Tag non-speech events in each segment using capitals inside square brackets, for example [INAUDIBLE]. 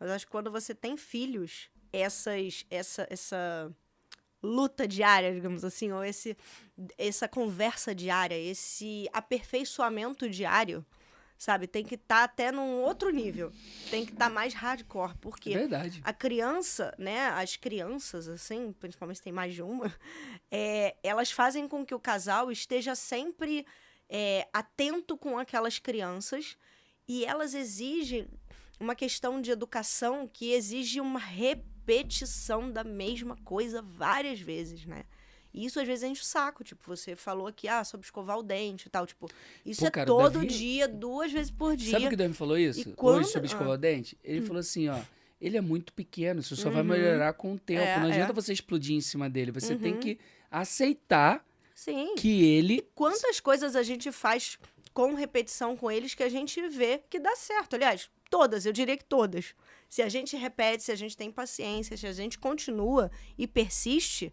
Mas acho que quando você tem filhos, essas, essa, essa luta diária, digamos assim, ou esse, essa conversa diária, esse aperfeiçoamento diário, sabe? Tem que estar tá até num outro nível. Tem que estar tá mais hardcore. Porque Verdade. a criança, né? As crianças, assim, principalmente se tem mais de uma, [LAUGHS] é, elas fazem com que o casal esteja sempre é, atento com aquelas crianças e elas exigem uma questão de educação que exige uma repetição da mesma coisa várias vezes, né? E isso às vezes enche o saco. Tipo, você falou aqui, ah, sobre escovar o dente e tal. Tipo, isso Pô, é cara, todo Davi... dia, duas vezes por dia. Sabe o que o Davi falou isso? quando... Hoje sobre escovar ah. o dente? Ele hum. falou assim, ó. Ele é muito pequeno, isso só uhum. vai melhorar com o tempo. É, Não adianta é. você explodir em cima dele. Você uhum. tem que aceitar Sim. que ele. E quantas coisas a gente faz com repetição com eles que a gente vê que dá certo. Aliás, todas, eu diria que todas. Se a gente repete, se a gente tem paciência, se a gente continua e persiste,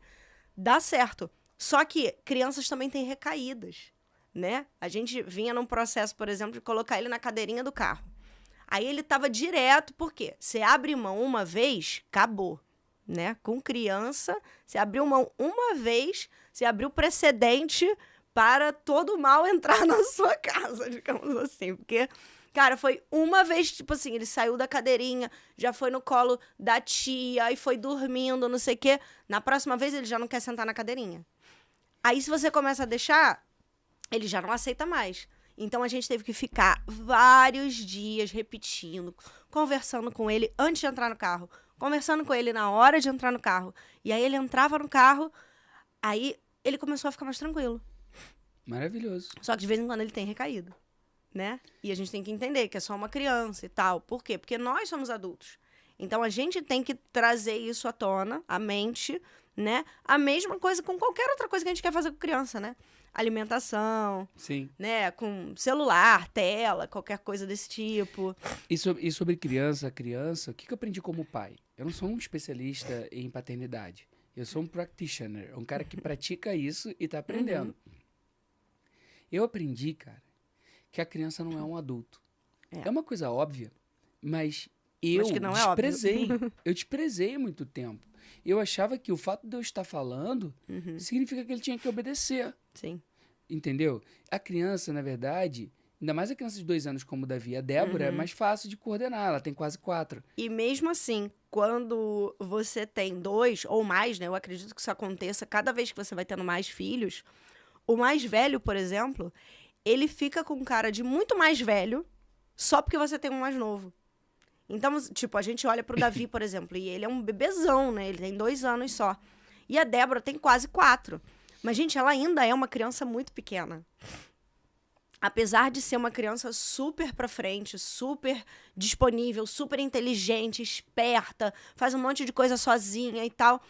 dá certo. Só que crianças também têm recaídas, né? A gente vinha num processo, por exemplo, de colocar ele na cadeirinha do carro. Aí ele tava direto, por quê? Você abre mão uma vez, acabou, né? Com criança, você abriu mão uma vez, você abriu precedente para todo mal entrar [LAUGHS] na sua casa, digamos assim, porque Cara, foi uma vez, tipo assim, ele saiu da cadeirinha, já foi no colo da tia, e foi dormindo, não sei o quê. Na próxima vez, ele já não quer sentar na cadeirinha. Aí, se você começa a deixar, ele já não aceita mais. Então, a gente teve que ficar vários dias repetindo, conversando com ele antes de entrar no carro, conversando com ele na hora de entrar no carro. E aí, ele entrava no carro, aí ele começou a ficar mais tranquilo. Maravilhoso. Só que de vez em quando ele tem recaído né? E a gente tem que entender que é só uma criança e tal. Por quê? Porque nós somos adultos. Então a gente tem que trazer isso à tona, a mente, né? A mesma coisa com qualquer outra coisa que a gente quer fazer com criança, né? Alimentação, Sim. né? Com celular, tela, qualquer coisa desse tipo. E sobre, e sobre criança, criança, o que, que eu aprendi como pai? Eu não sou um especialista em paternidade. Eu sou um practitioner, um cara que pratica isso e tá aprendendo. Uhum. Eu aprendi, cara, que a criança não é um adulto. É, é uma coisa óbvia, mas eu mas é desprezei. É [LAUGHS] eu desprezei muito tempo. Eu achava que o fato de eu estar falando uhum. significa que ele tinha que obedecer. Sim. Entendeu? A criança, na verdade, ainda mais a criança de dois anos como o Davi, a Débora, é uhum. é mais fácil de coordenar, ela tem quase quatro. E mesmo assim, quando você tem dois ou mais, né? Eu acredito que isso aconteça cada vez que você vai tendo mais filhos. O mais velho, por exemplo, ele fica com cara de muito mais velho só porque você tem um mais novo. Então, tipo, a gente olha pro Davi, [LAUGHS] por exemplo, e ele é um bebezão, né? Ele tem dois anos só. E a Débora tem quase quatro. Mas, gente, ela ainda é uma criança muito pequena. Apesar de ser uma criança super pra frente, super disponível, super inteligente, esperta, faz um monte de coisa sozinha e tal.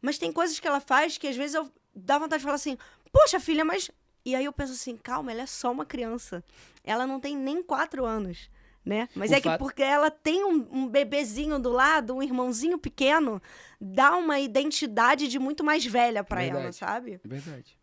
Mas tem coisas que ela faz que às vezes eu dá vontade de falar assim: Poxa, filha, mas e aí eu penso assim, calma, ela é só uma criança. Ela não tem nem quatro anos, né? Mas o é fato... que porque ela tem um, um, bebezinho do lado, um irmãozinho pequeno, dá uma identidade de muito mais velha para ela, sabe? É verdade.